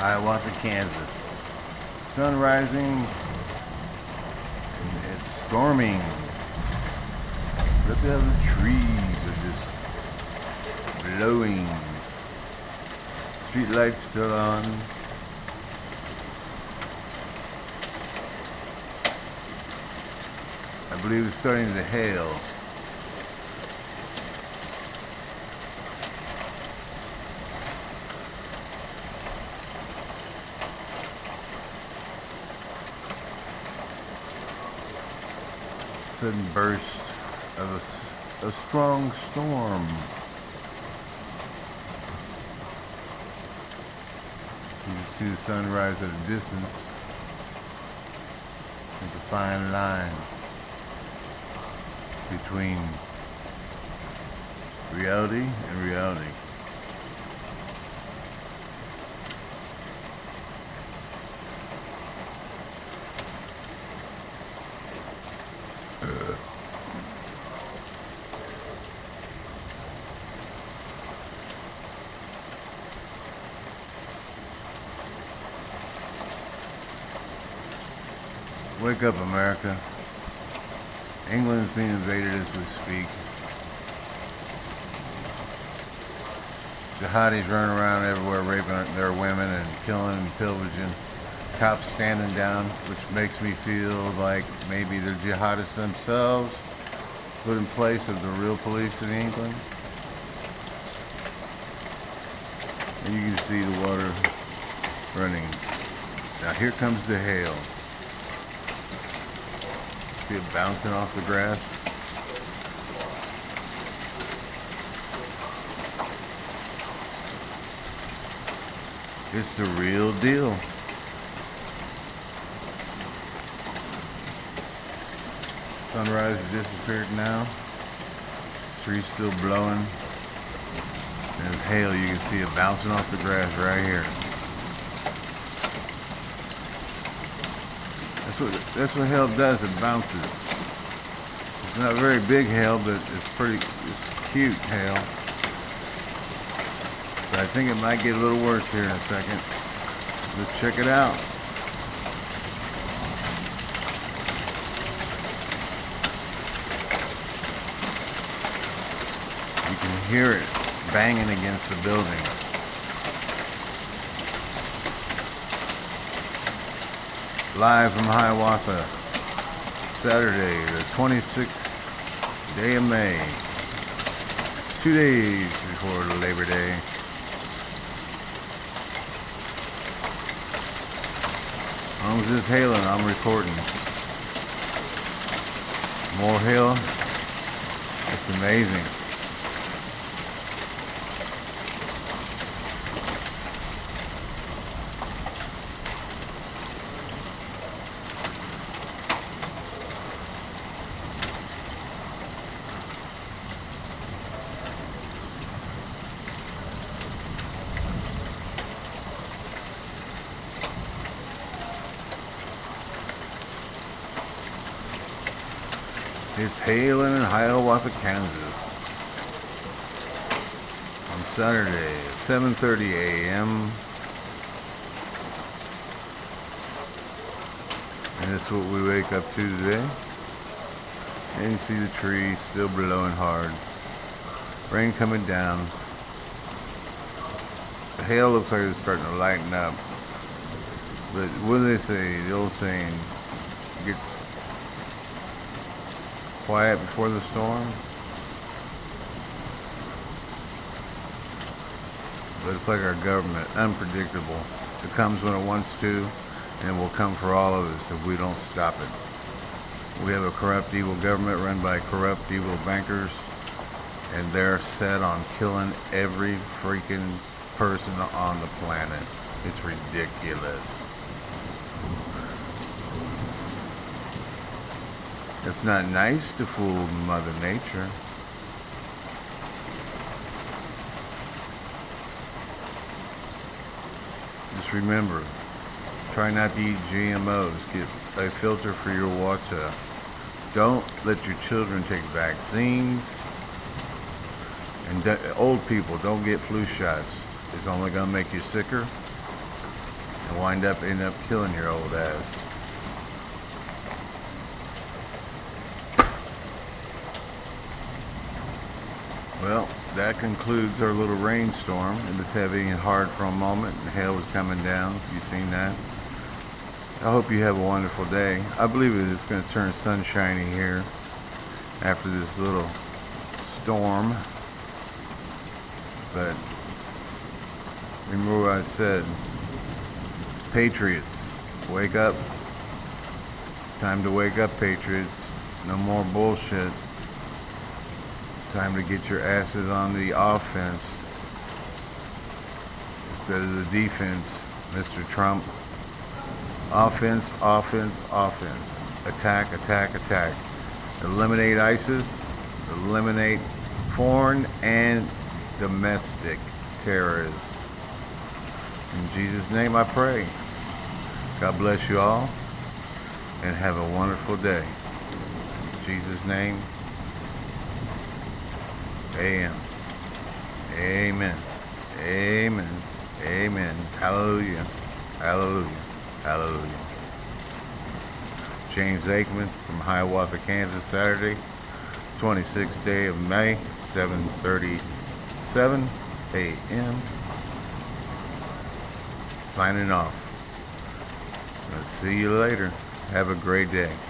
Hiawatha, Kansas. Sun rising. It's storming. Look at the trees are just blowing. Street lights still on. I believe it's starting to hail. Sudden burst of a, a strong storm. You can see the sunrise at a distance. It's a fine line between reality and reality. Wake up, America. England is being invaded as we speak. Jihadis running around everywhere raping their women and killing and pillaging. Cops standing down, which makes me feel like maybe they're jihadists themselves, put in place of the real police in England. And you can see the water running. Now here comes the hail. See it bouncing off the grass. It's the real deal. Sunrise disappeared now. Trees still blowing. There's hail. You can see it bouncing off the grass right here. That's what that's what hail does. It bounces. It's not very big hail, but it's pretty. It's cute hail. But I think it might get a little worse here in a second. Let's check it out. You can hear it banging against the building. Live from Hiawatha, Saturday, the 26th day of May. Two days before Labor Day. As it's hailing, I'm recording. More hail. It's amazing. It's hailing in Hiawatha, Kansas. On Saturday, 7.30 a.m. And that's what we wake up to today. And you see the trees still blowing hard. Rain coming down. The hail looks like it's starting to lighten up. But what do they say? The old saying, gets quiet before the storm. But it's like our government, unpredictable. It comes when it wants to, and will come for all of us if we don't stop it. We have a corrupt, evil government run by corrupt, evil bankers, and they're set on killing every freaking person on the planet. It's ridiculous. It's not nice to fool Mother Nature. Just remember, try not to eat GMOs. Get a filter for your water. Don't let your children take vaccines. And old people, don't get flu shots. It's only going to make you sicker. and wind up end up killing your old ass. Well, that concludes our little rainstorm. It was heavy and hard for a moment, and hail was coming down. You've seen that? I hope you have a wonderful day. I believe it is going to turn sunshiny here after this little storm. But remember what I said. Patriots, wake up. Time to wake up, Patriots. No more bullshit. Time to get your asses on the offense instead of the defense, Mr. Trump. Offense, offense, offense. Attack, attack, attack. Eliminate ISIS. Eliminate foreign and domestic terrorists. In Jesus' name I pray. God bless you all and have a wonderful day. In Jesus' name. Amen. Amen. Amen. Amen. Hallelujah. Hallelujah. Hallelujah. James Aikman from Hiawatha, Kansas, Saturday, 26th day of May, 7:37 a.m. Signing off. I'll see you later. Have a great day.